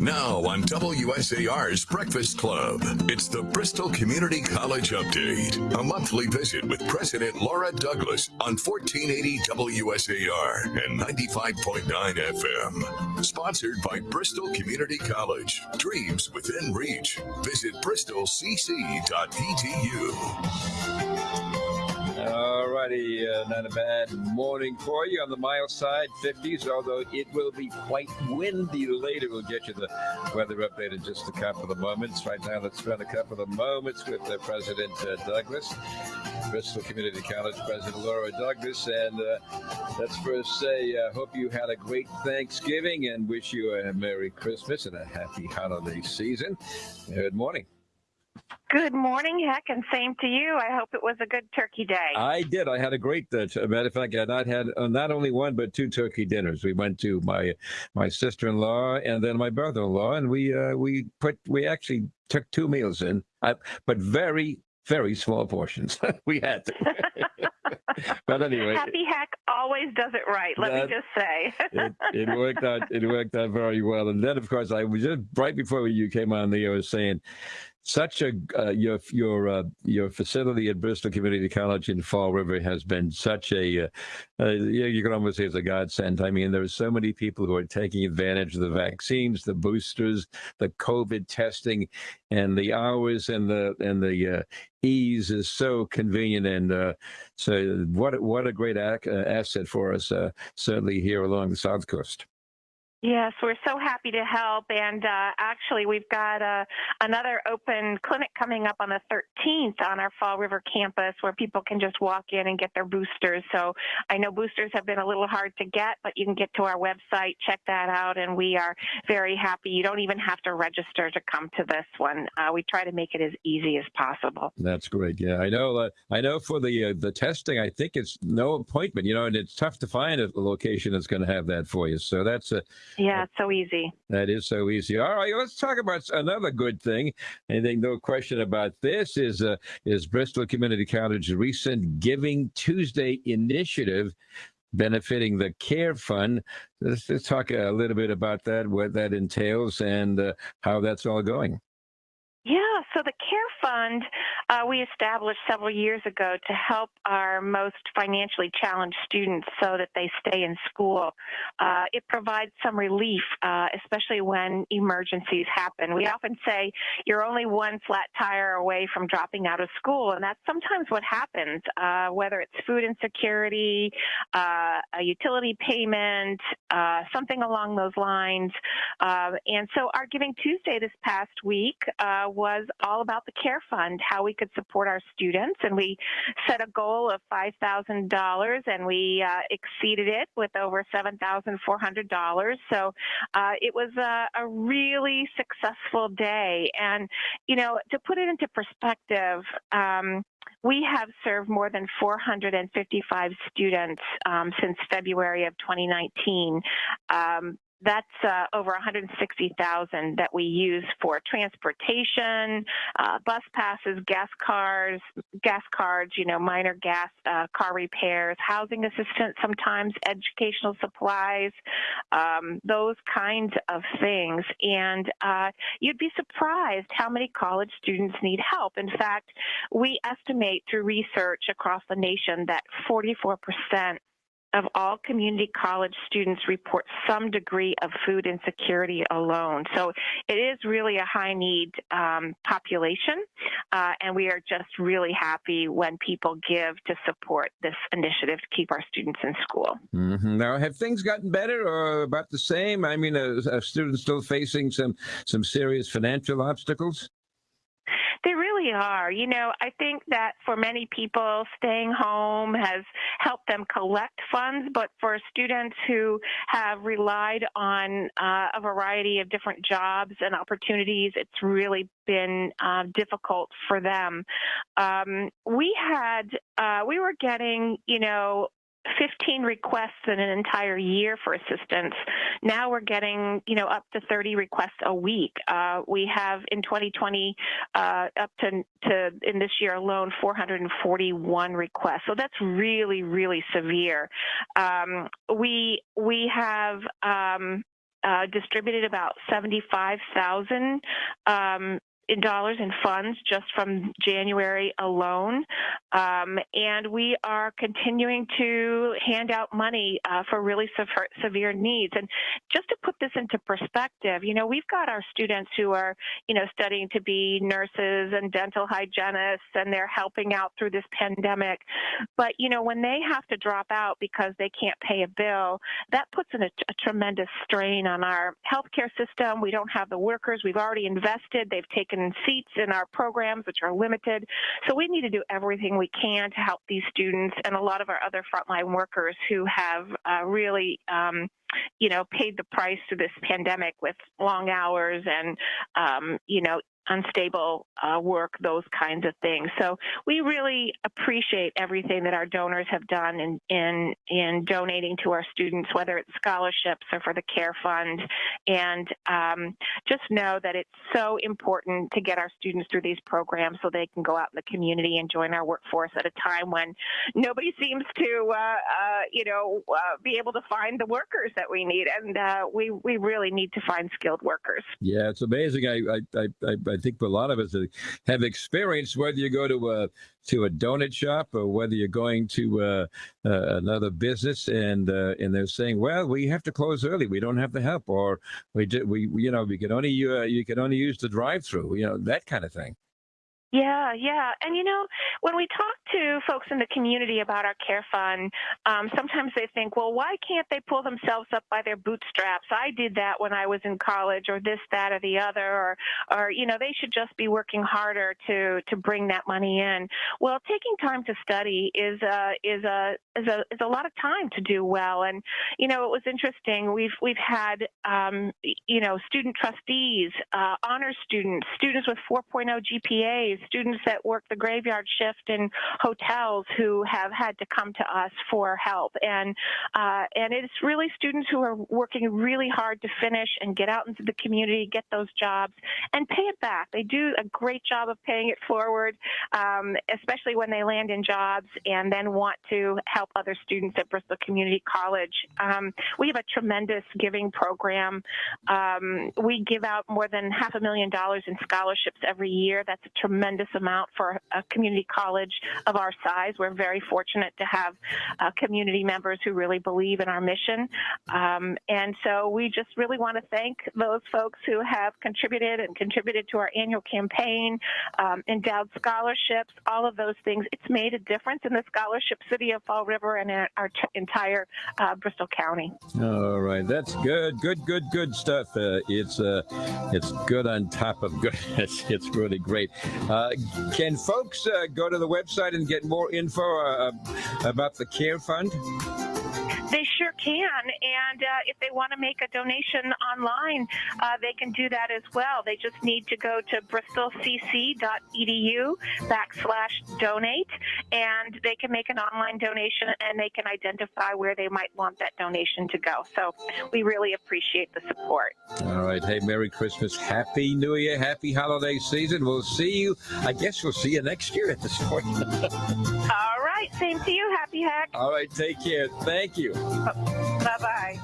Now on WSAR's Breakfast Club, it's the Bristol Community College Update, a monthly visit with President Laura Douglas on 1480 WSAR and 95.9 FM. Sponsored by Bristol Community College. Dreams within reach. Visit bristolcc.edu. All righty, uh, not a bad morning for you on the mild side, 50s, although it will be quite windy later. We'll get you the weather update in just a couple of moments. Right now, let's spend a couple of moments with uh, President uh, Douglas, Bristol Community College President Laura Douglas. And uh, let's first say, I uh, hope you had a great Thanksgiving and wish you a Merry Christmas and a happy holiday season. Good morning. Good morning, Heck, and same to you. I hope it was a good turkey day. I did. I had a great. Uh, matter of fact, I not had uh, not only one but two turkey dinners. We went to my my sister in law and then my brother in law, and we uh, we put we actually took two meals in, uh, but very very small portions. we had to. but anyway, Happy Hack always does it right. Let that, me just say it, it, worked out. It worked out very well. And then, of course, I was just right before you came on the air was saying such a uh, your your uh, your facility at Bristol Community College in Fall River has been such a uh, uh you can almost say it's a godsend. I mean, there are so many people who are taking advantage of the vaccines, the boosters, the COVID testing, and the hours and the and the uh, ease is so convenient and uh, so what what a great ac- asset for us certainly here along the south coast. Yes, we're so happy to help. And uh, actually, we've got uh, another open clinic coming up on the 13th on our Fall River campus where people can just walk in and get their boosters. So I know boosters have been a little hard to get, but you can get to our website, check that out, and we are very happy. You don't even have to register to come to this one. Uh, we try to make it as easy as possible. That's great. Yeah, I know. Uh, I know for the uh, the testing, I think it's no appointment. You know, and it's tough to find a location that's going to have that for you. So that's a yeah, it's so easy. That is so easy. All right, let's talk about another good thing. I think no question about this is uh, is Bristol Community College's recent Giving Tuesday initiative benefiting the Care Fund. Let's, let's talk a little bit about that, what that entails, and uh, how that's all going. Yeah, so the Care Fund uh, we established several years ago to help our most financially challenged students so that they stay in school. Uh, it provides some relief, uh, especially when emergencies happen. We often say you're only one flat tire away from dropping out of school, and that's sometimes what happens, uh, whether it's food insecurity, uh, a utility payment, uh, something along those lines. and so our Giving Tuesday this past week was all about the Care Fund, how we could support our students. And we set a goal of $5,000 and we uh, exceeded it with over $7,400. So uh, it was a, a really successful day. And, you know, to put it into perspective, um, we have served more than 455 students um, since February of 2019. Um, that's uh, over 160,000 that we use for transportation, uh, bus passes, gas cars, gas cards, you know, minor gas uh, car repairs, housing assistance, sometimes educational supplies, um, those kinds of things. And uh, you'd be surprised how many college students need help. In fact, we estimate through research across the nation that 44 percent of all community college students report some degree of food insecurity alone. So it is really a high need um, population, uh, and we are just really happy when people give to support this initiative to keep our students in school. Mm-hmm. Now, have things gotten better or about the same? I mean, are, are students still facing some some serious financial obstacles? They really are. You know, I think that for many people, staying home has helped them collect funds, but for students who have relied on uh, a variety of different jobs and opportunities, it's really been uh, difficult for them. Um, we had, uh, we were getting, you know, 15 requests in an entire year for assistance. Now we're getting, you know, up to 30 requests a week. Uh, we have in 2020 uh, up to, to in this year alone 441 requests. So that's really, really severe. Um, we we have um, uh, distributed about 75,000 um, dollars in funds just from January alone. Um, and we are continuing to hand out money uh, for really sever severe needs. And just to put this into perspective, you know, we've got our students who are, you know, studying to be nurses and dental hygienists, and they're helping out through this pandemic. But, you know, when they have to drop out because they can't pay a bill, that puts in a, a tremendous strain on our healthcare system. We don't have the workers. We've already invested. They've taken seats in our programs, which are limited. So we need to do everything we can to help these students and a lot of our other frontline workers who have uh, really, um, you know, paid the price to this pandemic with long hours and, um, you know, unstable uh, work, those kinds of things. So we really appreciate everything that our donors have done in, in, in donating to our students, whether it's scholarships or for the Care Fund. And um, just know that it's so important to get our students through these programs so they can go out in the community and join our workforce at a time when nobody seems to, uh, uh, you know, uh, be able to find the workers that we need. And uh, we, we really need to find skilled workers. Yeah, it's amazing. I, I, I, I think a lot of us have experienced whether you go to a to a donut shop or whether you're going to uh, uh, another business and uh, and they're saying, well, we have to close early. We don't have the help, or we did, we you know we can only uh, you can only use the drive-through. You know that kind of thing. Yeah, yeah. And you know, when we talk to folks in the community about our care fund, um, sometimes they think, well, why can't they pull themselves up by their bootstraps? I did that when I was in college, or this, that, or the other, or, or you know, they should just be working harder to to bring that money in. Well, taking time to study is a is a is a is a lot of time to do well. And you know, it was interesting. We've we've had um, you know student trustees, uh, honor students, students with 4.0 GPAs students that work the graveyard shift in hotels who have had to come to us for help. And, uh, and it's really students who are working really hard to finish and get out into the community, get those jobs, and pay it back. They do a great job of paying it forward, um, especially when they land in jobs and then want to help other students at Bristol Community College. Um, we have a tremendous giving program. Um, we give out more than half a million dollars in scholarships every year. That's a tremendous tremendous amount for a community college of our size. We're very fortunate to have uh, community members who really believe in our mission. Um, and so we just really want to thank those folks who have contributed and contributed to our annual campaign, um, endowed scholarships, all of those things. It's made a difference in the scholarship city of Fall River and our entire uh, Bristol County. All right, that's good, good, good, good stuff. Uh, it's uh, it's good on top of good. it's, it's really great. Uh, uh, can folks uh, go to the website and get more info uh, about the Care Fund? They sure can. And uh, if they want to make a donation online, uh, they can do that as well. They just need to go to bristolcc.edu backslash donate, and they can make an online donation and they can identify where they might want that donation to go. So we really appreciate the support. All right. Hey, Merry Christmas. Happy New Year. Happy holiday season. We'll see you. I guess we'll see you next year at this point. All right. Same to you. Hack. All right. Take care. Thank you. Bye bye.